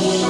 Lord.